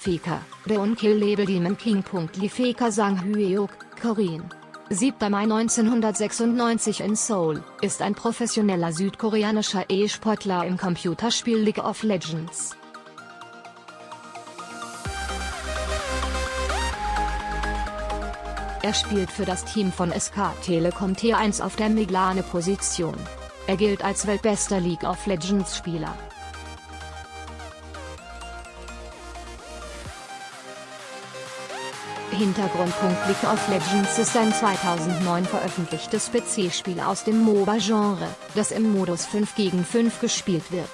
Feka, Reon-Kill-Label Demon King. Li Feka Sang Hyeok, Korean. 7. Mai 1996 in Seoul, ist ein professioneller südkoreanischer E-Sportler im Computerspiel League of Legends. Er spielt für das Team von SK Telekom T1 auf der Meglane-Position. Er gilt als weltbester League of Legends-Spieler. Hintergrundpunkt League of Legends ist ein 2009 veröffentlichtes PC-Spiel aus dem MOBA-Genre, das im Modus 5 gegen 5 gespielt wird.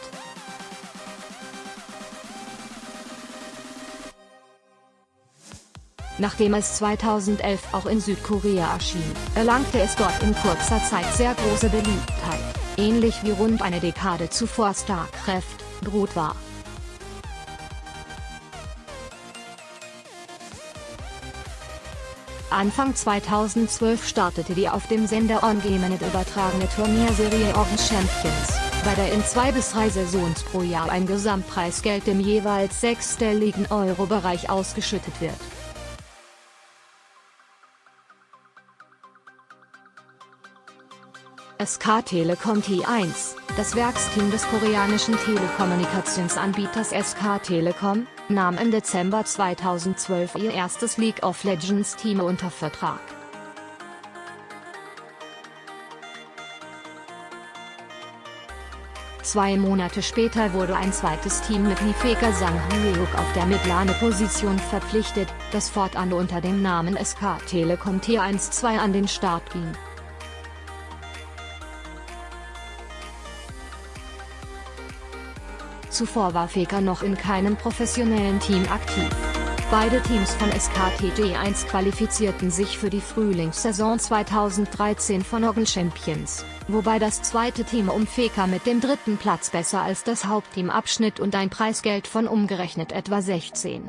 Nachdem es 2011 auch in Südkorea erschien, erlangte es dort in kurzer Zeit sehr große Beliebtheit, ähnlich wie rund eine Dekade zuvor StarCraft, Brut war. Anfang 2012 startete die auf dem Sender OnGameNet übertragene Turnierserie Orange Champions, bei der in zwei bis drei Saisons pro Jahr ein Gesamtpreisgeld im jeweils sechsstelligen Euro-Bereich ausgeschüttet wird. SK Telekom T1, das Werksteam des koreanischen Telekommunikationsanbieters SK Telekom, nahm im Dezember 2012 ihr erstes League of Legends Team unter Vertrag. Zwei Monate später wurde ein zweites Team mit Nifeka Sang Hyeok auf der Midlane-Position verpflichtet, das fortan unter dem Namen SK Telekom T12 an den Start ging. Zuvor war Faker noch in keinem professionellen Team aktiv. Beide Teams von SKTG1 qualifizierten sich für die Frühlingssaison 2013 von Oggen Champions, wobei das zweite Team um Faker mit dem dritten Platz besser als das Hauptteam abschnitt und ein Preisgeld von umgerechnet etwa 16.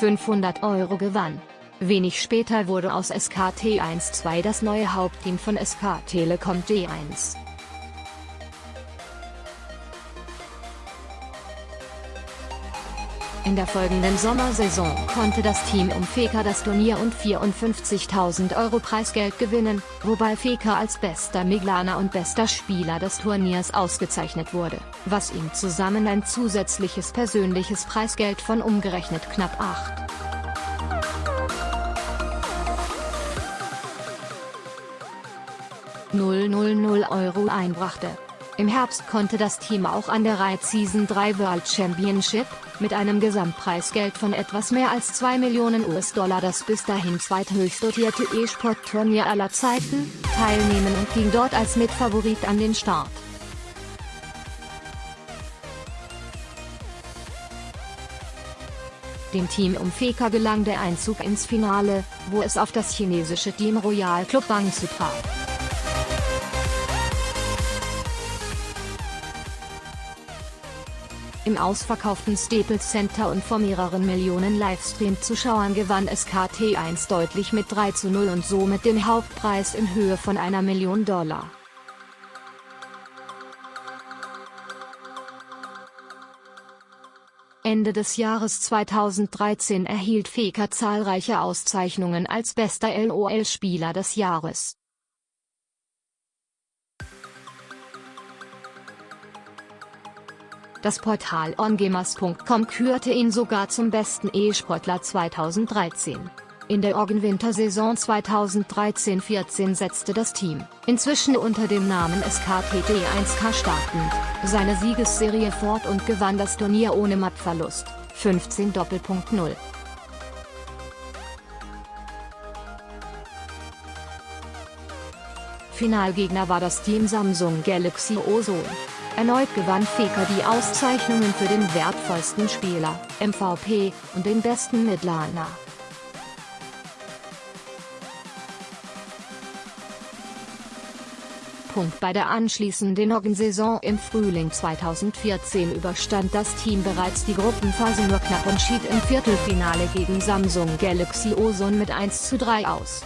...500 Euro gewann. Wenig später wurde aus SKT 1-2 das neue Hauptteam von SK Telekom D1. In der folgenden Sommersaison konnte das Team um Feka das Turnier und 54.000 Euro Preisgeld gewinnen, wobei Feka als bester Miglaner und bester Spieler des Turniers ausgezeichnet wurde, was ihm zusammen ein zusätzliches persönliches Preisgeld von umgerechnet knapp 8. Euro einbrachte. Im Herbst konnte das Team auch an der Riot Season 3 World Championship, mit einem Gesamtpreisgeld von etwas mehr als 2 Millionen US-Dollar das bis dahin zweithöchst dotierte E-Sport-Turnier aller Zeiten, teilnehmen und ging dort als Mitfavorit an den Start. Dem Team um Feka gelang der Einzug ins Finale, wo es auf das chinesische Team Royal Club Bangsu traf. Im ausverkauften Staples Center und vor mehreren Millionen Livestream-Zuschauern gewann SKT1 deutlich mit 3 zu 0 und somit den Hauptpreis in Höhe von einer Million Dollar. Ende des Jahres 2013 erhielt Faker zahlreiche Auszeichnungen als bester LOL-Spieler des Jahres. Das Portal ongamers.com kürte ihn sogar zum besten E-Sportler 2013. In der Organ-Wintersaison 2013-14 setzte das Team, inzwischen unter dem Namen SKTD 1K startend, seine Siegesserie fort und gewann das Turnier ohne Mattverlust, 15 0 Finalgegner war das Team Samsung Galaxy Ozone. Erneut gewann Faker die Auszeichnungen für den wertvollsten Spieler, MVP, und den besten Midlaner. Bei der anschließenden Oggen-Saison im Frühling 2014 überstand das Team bereits die Gruppenphase nur knapp und schied im Viertelfinale gegen Samsung Galaxy Ozone mit 1 zu 3 aus.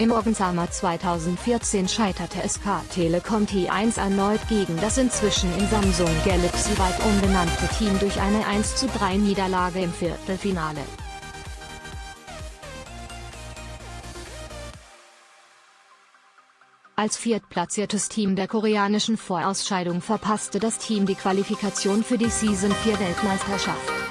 Im Orgensummer 2014 scheiterte SK Telekom T1 erneut gegen das inzwischen in Samsung Galaxy weit umbenannte Team durch eine 1:3 Niederlage im Viertelfinale. Als viertplatziertes Team der koreanischen Vorausscheidung verpasste das Team die Qualifikation für die Season 4 Weltmeisterschaft.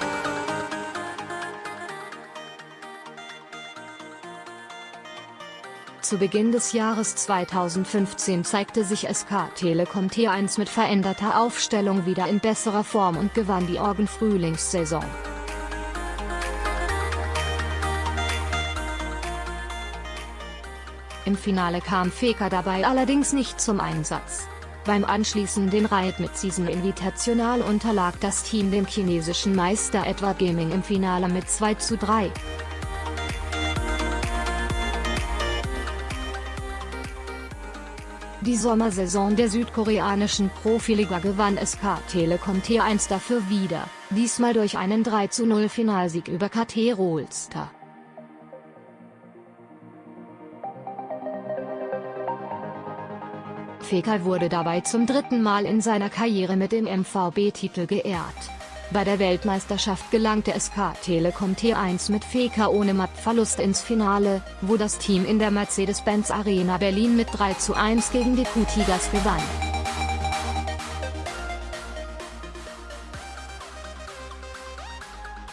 Zu Beginn des Jahres 2015 zeigte sich SK Telekom T1 mit veränderter Aufstellung wieder in besserer Form und gewann die Orgen-Frühlingssaison. Im Finale kam Faker dabei allerdings nicht zum Einsatz. Beim anschließenden Reit mit Season Invitational unterlag das Team dem chinesischen Meister Edward Gaming im Finale mit 2 zu 3. Die Sommersaison der südkoreanischen Profiliga gewann SK Telekom T1 dafür wieder, diesmal durch einen 3-0 Finalsieg über KT Rolster. Fekal wurde dabei zum dritten Mal in seiner Karriere mit dem MVB-Titel geehrt. Bei der Weltmeisterschaft gelangte SK Telekom T1 mit Feka ohne Mattverlust ins Finale, wo das Team in der Mercedes-Benz Arena Berlin mit 3 zu 1 gegen die Q-Tigers gewann.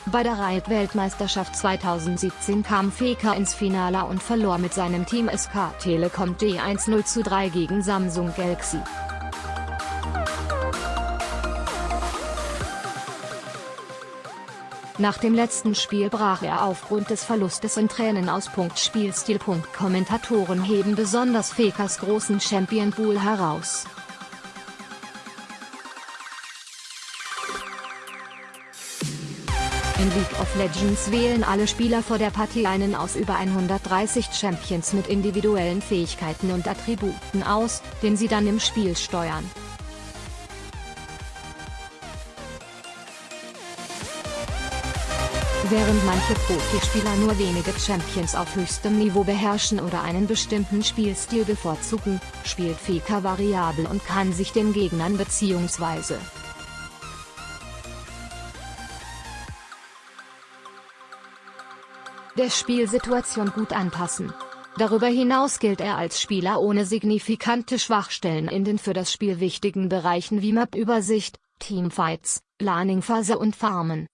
Bei der Reit-Weltmeisterschaft 2017 kam Feka ins Finale und verlor mit seinem Team SK Telekom T1 0 zu 3 gegen Samsung Galaxy. Nach dem letzten Spiel brach er aufgrund des Verlustes in Tränen aus. Spielstil. Kommentatoren heben besonders Fekas großen Champion Pool heraus. In League of Legends wählen alle Spieler vor der Partie einen aus über 130 Champions mit individuellen Fähigkeiten und Attributen aus, den sie dann im Spiel steuern. Während manche Profispieler nur wenige Champions auf höchstem Niveau beherrschen oder einen bestimmten Spielstil bevorzugen, spielt Faker variabel und kann sich den Gegnern bzw. der Spielsituation gut anpassen. Darüber hinaus gilt er als Spieler ohne signifikante Schwachstellen in den für das Spiel wichtigen Bereichen wie Map-Übersicht, Teamfights, Laning-Phase und Farmen.